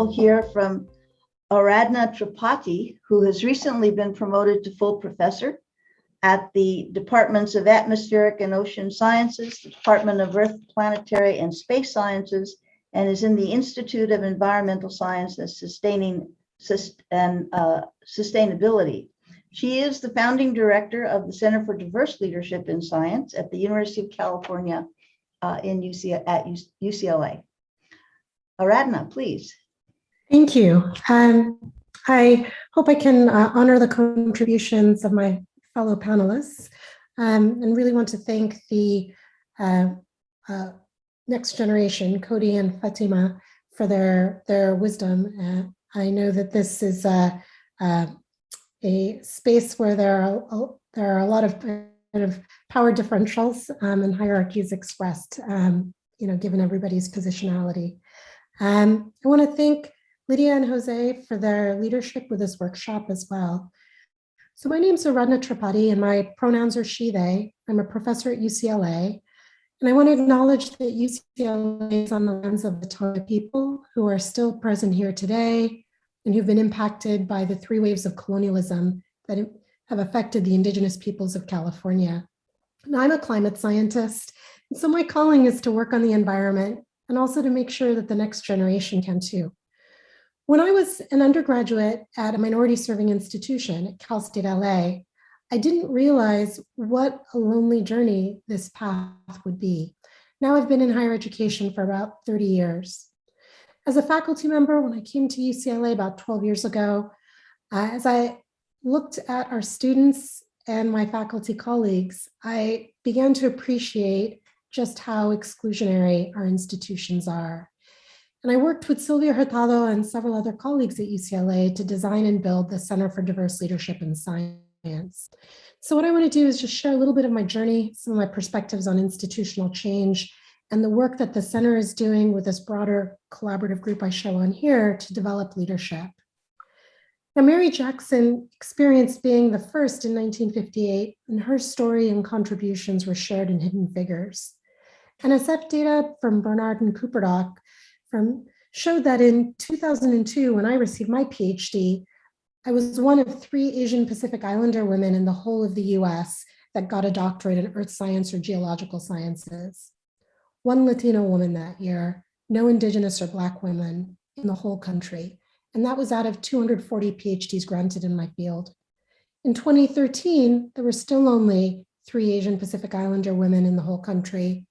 will hear from Aradhna Tripathi, who has recently been promoted to full professor at the Departments of Atmospheric and Ocean Sciences, the Department of Earth, Planetary and Space Sciences, and is in the Institute of Environmental Sciences Sustaining and uh, Sustainability. She is the founding director of the Center for Diverse Leadership in Science at the University of California uh, in UC at UCLA. Aradhna, please. Thank you. Um, I hope I can uh, honor the contributions of my fellow panelists um, and really want to thank the uh, uh, next generation, Cody and Fatima, for their, their wisdom. Uh, I know that this is a, a, a space where there are, there are a lot of kind of power differentials um, and hierarchies expressed, um, you know, given everybody's positionality. Um, I want to thank Lydia and Jose for their leadership with this workshop as well. So my name is Aradhna Tripathi and my pronouns are she, they. I'm a professor at UCLA. And I want to acknowledge that UCLA is on the lens of the Tongva people who are still present here today and who've been impacted by the three waves of colonialism that have affected the indigenous peoples of California. And I'm a climate scientist, and so my calling is to work on the environment and also to make sure that the next generation can too. When I was an undergraduate at a minority serving institution at Cal State LA, I didn't realize what a lonely journey this path would be. Now I've been in higher education for about 30 years. As a faculty member, when I came to UCLA about 12 years ago, uh, as I looked at our students and my faculty colleagues, I began to appreciate just how exclusionary our institutions are. And I worked with Sylvia Hurtado and several other colleagues at UCLA to design and build the Center for Diverse Leadership in Science. So what I want to do is just share a little bit of my journey, some of my perspectives on institutional change, and the work that the center is doing with this broader collaborative group I show on here to develop leadership. Now, Mary Jackson experienced being the first in 1958, and her story and contributions were shared in Hidden Figures. NSF data from Bernard and Cooperdock from showed that in 2002, when I received my PhD, I was one of three Asian Pacific Islander women in the whole of the US that got a doctorate in earth science or geological sciences. One Latino woman that year, no indigenous or black women in the whole country. And that was out of 240 PhDs granted in my field. In 2013, there were still only three Asian Pacific Islander women in the whole country,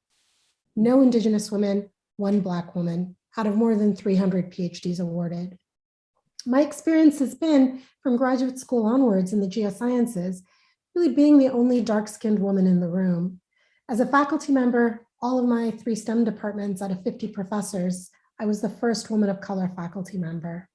no indigenous women, one black woman, out of more than 300 PhDs awarded. My experience has been from graduate school onwards in the geosciences, really being the only dark-skinned woman in the room. As a faculty member, all of my three STEM departments out of 50 professors, I was the first woman of color faculty member.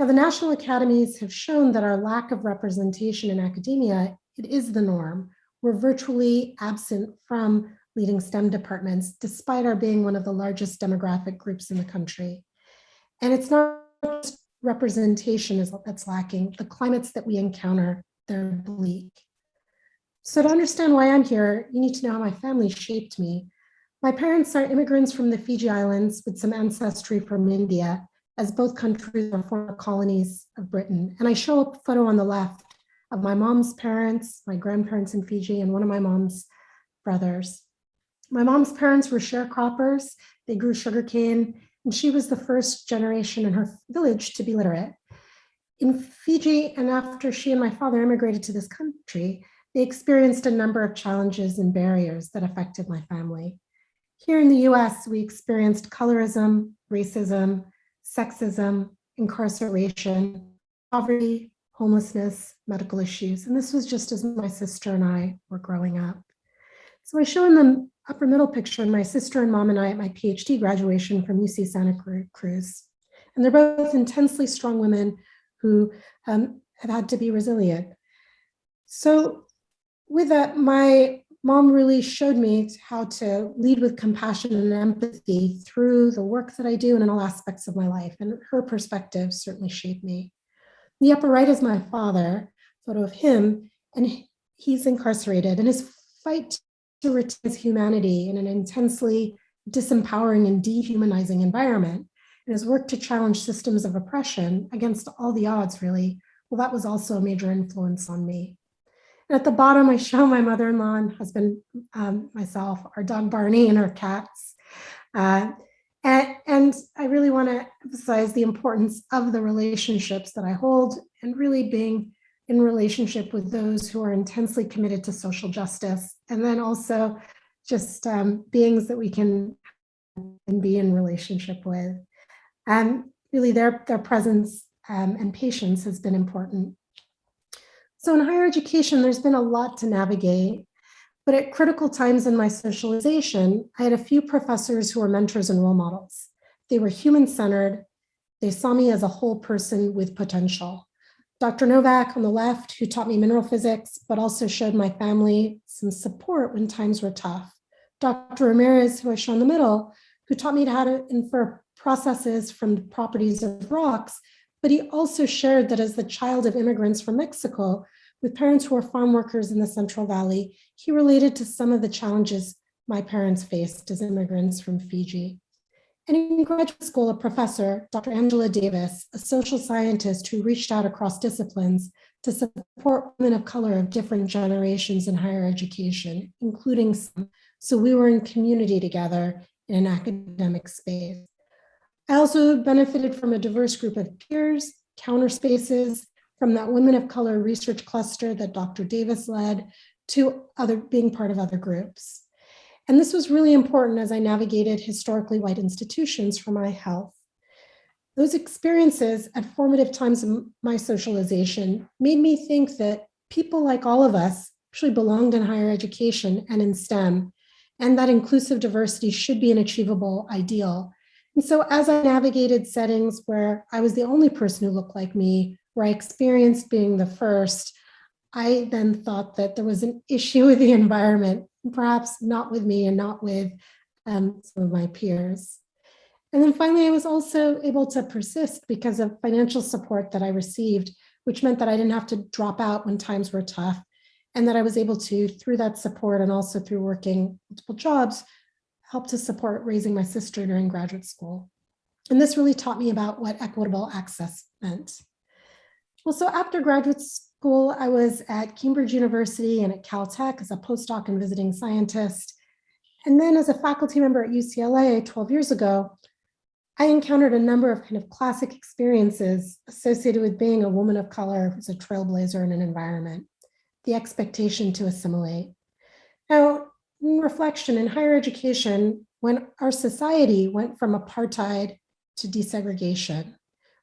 Now, the national academies have shown that our lack of representation in academia, it is the norm. We're virtually absent from leading STEM departments, despite our being one of the largest demographic groups in the country. And it's not just representation is that's lacking, the climates that we encounter, they're bleak. So to understand why I'm here, you need to know how my family shaped me. My parents are immigrants from the Fiji Islands with some ancestry from India, as both countries are former colonies of Britain. And I show a photo on the left of my mom's parents, my grandparents in Fiji, and one of my mom's brothers. My mom's parents were sharecroppers. They grew sugarcane, and she was the first generation in her village to be literate. In Fiji, and after she and my father immigrated to this country, they experienced a number of challenges and barriers that affected my family. Here in the US, we experienced colorism, racism, sexism, incarceration, poverty, homelessness, medical issues. And this was just as my sister and I were growing up. So I show in the upper middle picture, my sister and mom and I at my PhD graduation from UC Santa Cruz. And they're both intensely strong women who um, have had to be resilient. So with that, my mom really showed me how to lead with compassion and empathy through the work that I do and in all aspects of my life. And her perspective certainly shaped me. The upper right is my father, photo of him, and he's incarcerated. And his fight his humanity in an intensely disempowering and dehumanizing environment and his work to challenge systems of oppression against all the odds, really, well, that was also a major influence on me. And at the bottom, I show my mother-in-law and husband, um, myself, our dog Barney and our cats. Uh, and, and I really want to emphasize the importance of the relationships that I hold and really being in relationship with those who are intensely committed to social justice. And then also just um, beings that we can and be in relationship with. And really their, their presence um, and patience has been important. So in higher education, there's been a lot to navigate, but at critical times in my socialization, I had a few professors who were mentors and role models. They were human-centered. They saw me as a whole person with potential. Dr. Novak on the left, who taught me mineral physics, but also showed my family some support when times were tough. Dr. Ramirez, who I show in the middle, who taught me how to infer processes from the properties of rocks, but he also shared that as the child of immigrants from Mexico, with parents who were farm workers in the Central Valley, he related to some of the challenges my parents faced as immigrants from Fiji. And in graduate school, a professor, Dr. Angela Davis, a social scientist who reached out across disciplines to support women of color of different generations in higher education, including some. So we were in community together in an academic space. I also benefited from a diverse group of peers, counter spaces, from that Women of Color research cluster that Dr. Davis led to other being part of other groups. And this was really important as I navigated historically white institutions for my health. Those experiences at formative times of my socialization made me think that people like all of us actually belonged in higher education and in STEM, and that inclusive diversity should be an achievable ideal. And so as I navigated settings where I was the only person who looked like me, where I experienced being the first, I then thought that there was an issue with the environment, perhaps not with me and not with um, some of my peers. And then finally, I was also able to persist because of financial support that I received, which meant that I didn't have to drop out when times were tough and that I was able to, through that support and also through working multiple jobs, help to support raising my sister during graduate school. And this really taught me about what equitable access meant. Well, so after graduate school, I was at Cambridge University and at Caltech as a postdoc and visiting scientist. And then as a faculty member at UCLA 12 years ago, I encountered a number of kind of classic experiences associated with being a woman of color as a trailblazer in an environment, the expectation to assimilate. Now, in reflection in higher education, when our society went from apartheid to desegregation,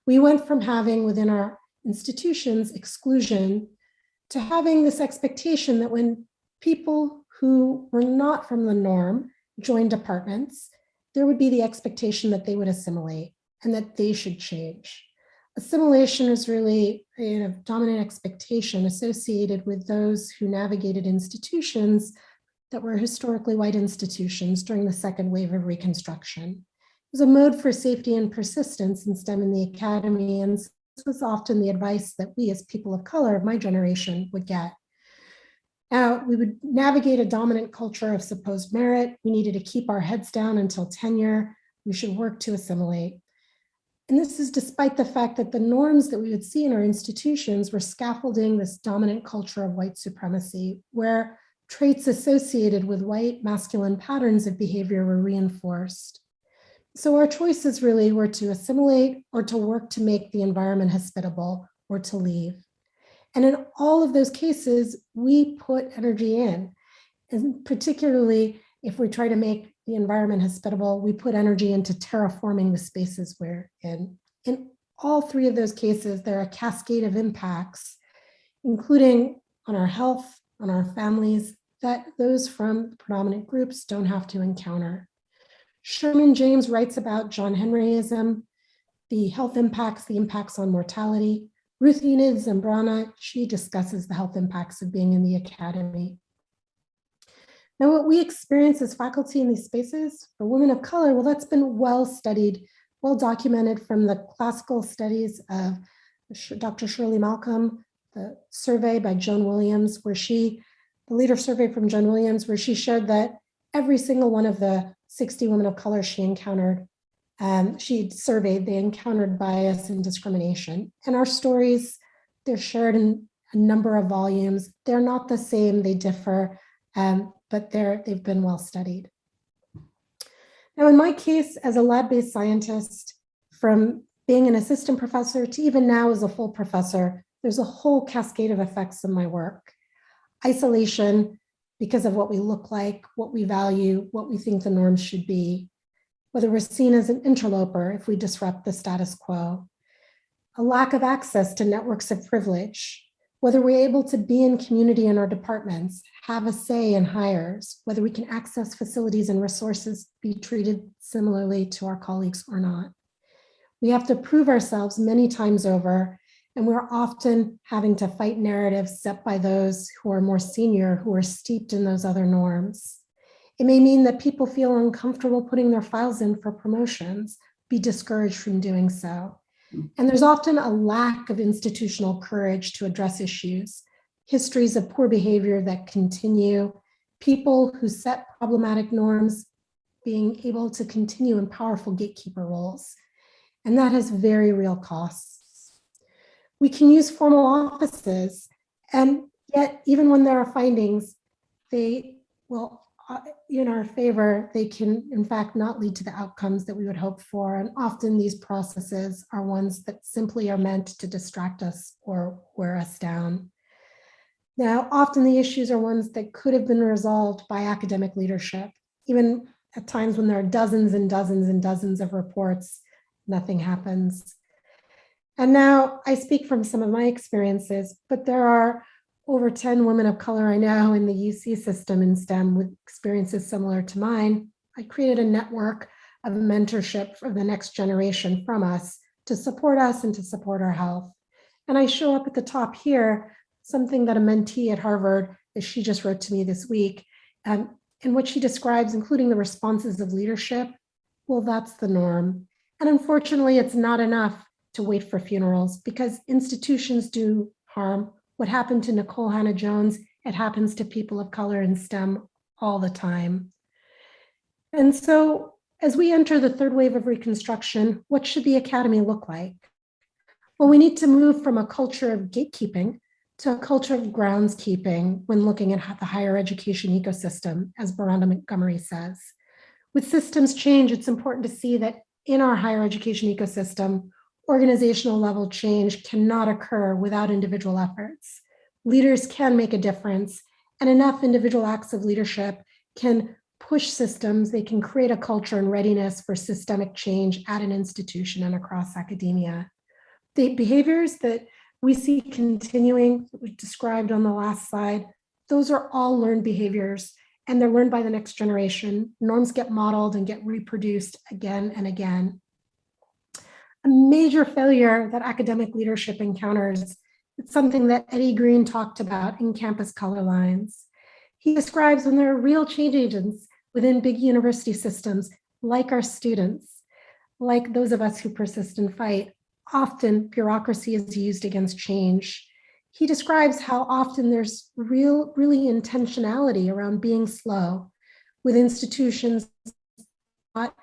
we went from having within our institutions exclusion to having this expectation that when people who were not from the norm joined departments, there would be the expectation that they would assimilate and that they should change. Assimilation is really a dominant expectation associated with those who navigated institutions that were historically white institutions during the second wave of Reconstruction. It was a mode for safety and persistence in STEM in the academy and was often the advice that we as people of color of my generation would get. Now, we would navigate a dominant culture of supposed merit. We needed to keep our heads down until tenure. We should work to assimilate. And this is despite the fact that the norms that we would see in our institutions were scaffolding this dominant culture of white supremacy, where traits associated with white masculine patterns of behavior were reinforced. So our choices really were to assimilate or to work to make the environment hospitable or to leave. And in all of those cases, we put energy in. And particularly if we try to make the environment hospitable, we put energy into terraforming the spaces we're in. In all three of those cases, there are a cascade of impacts, including on our health, on our families, that those from predominant groups don't have to encounter. Sherman James writes about John Henryism, the health impacts, the impacts on mortality. Ruth Enid Zambrana, she discusses the health impacts of being in the academy. Now, what we experience as faculty in these spaces for women of color, well, that's been well studied, well documented from the classical studies of Dr. Shirley Malcolm, the survey by Joan Williams, where she, the leader survey from Joan Williams, where she showed that every single one of the 60 women of color she encountered um, she surveyed, they encountered bias and discrimination. And our stories, they're shared in a number of volumes. They're not the same, they differ, um, but they're, they've been well studied. Now, in my case, as a lab-based scientist, from being an assistant professor to even now as a full professor, there's a whole cascade of effects in my work. Isolation, because of what we look like, what we value, what we think the norms should be, whether we're seen as an interloper if we disrupt the status quo, a lack of access to networks of privilege, whether we're able to be in community in our departments, have a say in hires, whether we can access facilities and resources, be treated similarly to our colleagues or not. We have to prove ourselves many times over, and we're often having to fight narratives set by those who are more senior, who are steeped in those other norms. It may mean that people feel uncomfortable putting their files in for promotions, be discouraged from doing so. Mm. And there's often a lack of institutional courage to address issues, histories of poor behavior that continue, people who set problematic norms being able to continue in powerful gatekeeper roles. And that has very real costs. We can use formal offices, and yet even when there are findings, they will uh, in our favor, they can in fact not lead to the outcomes that we would hope for. And often these processes are ones that simply are meant to distract us or wear us down. Now, often the issues are ones that could have been resolved by academic leadership, even at times when there are dozens and dozens and dozens of reports, nothing happens. And now I speak from some of my experiences, but there are over 10 women of color I know in the UC system in STEM with experiences similar to mine. I created a network of mentorship for the next generation from us to support us and to support our health. And I show up at the top here, something that a mentee at Harvard, that she just wrote to me this week, um, in what she describes, including the responses of leadership. Well, that's the norm. And unfortunately, it's not enough to wait for funerals because institutions do harm what happened to Nicole Hannah-Jones, it happens to people of color in STEM all the time. And so as we enter the third wave of Reconstruction, what should the Academy look like? Well, we need to move from a culture of gatekeeping to a culture of groundskeeping when looking at the higher education ecosystem, as Beronda Montgomery says. With systems change, it's important to see that in our higher education ecosystem, organizational level change cannot occur without individual efforts. Leaders can make a difference and enough individual acts of leadership can push systems, they can create a culture and readiness for systemic change at an institution and across academia. The behaviors that we see continuing, that we described on the last slide, those are all learned behaviors and they're learned by the next generation. Norms get modeled and get reproduced again and again a major failure that academic leadership encounters. It's something that Eddie Green talked about in Campus Color Lines. He describes when there are real change agents within big university systems, like our students, like those of us who persist and fight, often bureaucracy is used against change. He describes how often there's real, really intentionality around being slow with institutions not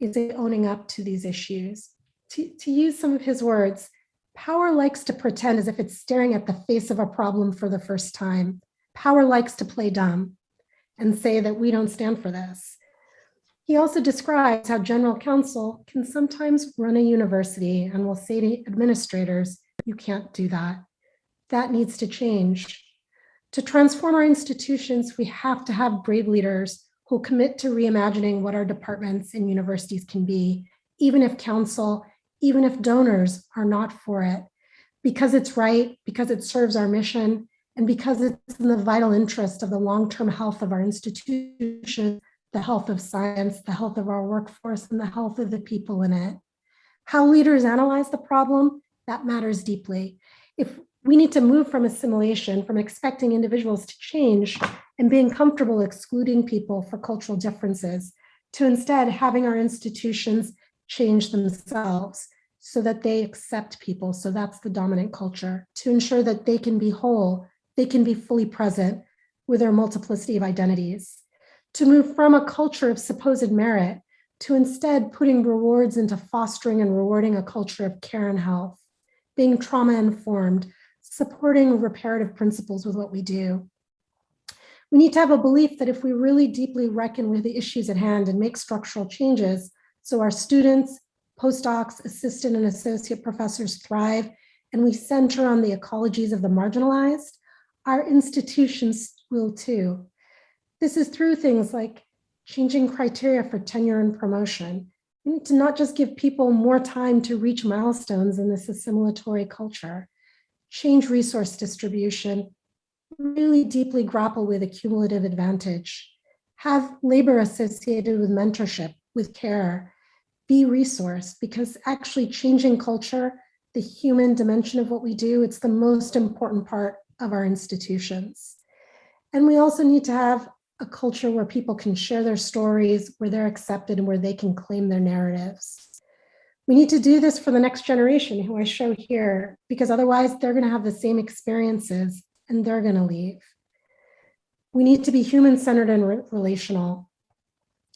is owning up to these issues to, use some of his words, power likes to pretend as if it's staring at the face of a problem for the first time. Power likes to play dumb and say that we don't stand for this. He also describes how general counsel can sometimes run a university and will say to administrators, you can't do that. That needs to change. To transform our institutions, we have to have brave leaders who commit to reimagining what our departments and universities can be, even if council even if donors are not for it, because it's right, because it serves our mission, and because it's in the vital interest of the long-term health of our institutions, the health of science, the health of our workforce, and the health of the people in it. How leaders analyze the problem, that matters deeply. If we need to move from assimilation, from expecting individuals to change and being comfortable excluding people for cultural differences, to instead having our institutions change themselves so that they accept people. So that's the dominant culture to ensure that they can be whole, they can be fully present with their multiplicity of identities, to move from a culture of supposed merit to instead putting rewards into fostering and rewarding a culture of care and health, being trauma informed, supporting reparative principles with what we do. We need to have a belief that if we really deeply reckon with the issues at hand and make structural changes, so our students, postdocs, assistant and associate professors thrive, and we center on the ecologies of the marginalized, our institutions will too. This is through things like changing criteria for tenure and promotion. We need to not just give people more time to reach milestones in this assimilatory culture, change resource distribution, really deeply grapple with a cumulative advantage, have labor associated with mentorship, with care, be resourced, because actually changing culture, the human dimension of what we do, it's the most important part of our institutions. And we also need to have a culture where people can share their stories, where they're accepted and where they can claim their narratives. We need to do this for the next generation who I show here, because otherwise they're gonna have the same experiences and they're gonna leave. We need to be human-centered and re relational.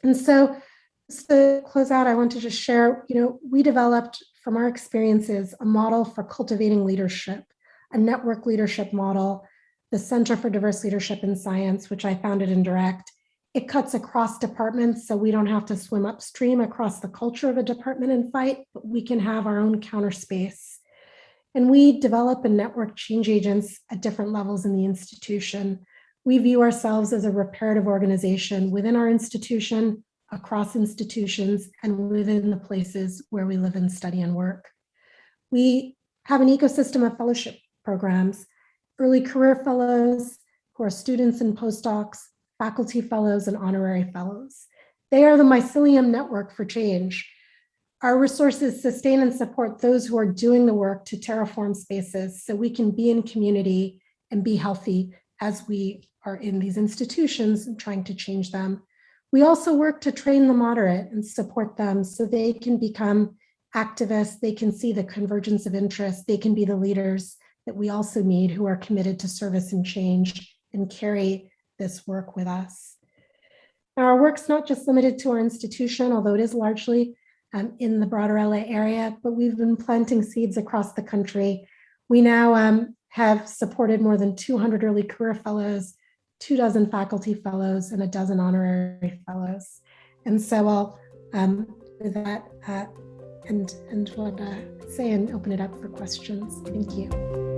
And so just to close out, I want to just share, you know, we developed from our experiences a model for cultivating leadership, a network leadership model the Center for Diverse Leadership in Science, which I founded in Direct. It cuts across departments, so we don't have to swim upstream across the culture of a department and fight, but we can have our own counter space. And we develop and network change agents at different levels in the institution. We view ourselves as a reparative organization within our institution, across institutions, and within the places where we live and study and work. We have an ecosystem of fellowship programs early career fellows who are students and postdocs, faculty fellows, and honorary fellows. They are the mycelium network for change. Our resources sustain and support those who are doing the work to terraform spaces so we can be in community and be healthy as we are in these institutions and trying to change them. We also work to train the moderate and support them so they can become activists, they can see the convergence of interests, they can be the leaders that we also need who are committed to service and change and carry this work with us. Our work's not just limited to our institution, although it is largely um, in the broader LA area, but we've been planting seeds across the country. We now um, have supported more than 200 early career fellows, two dozen faculty fellows, and a dozen honorary fellows. And so I'll, um, with that, uh, and, and what uh, say and open it up for questions. Thank you.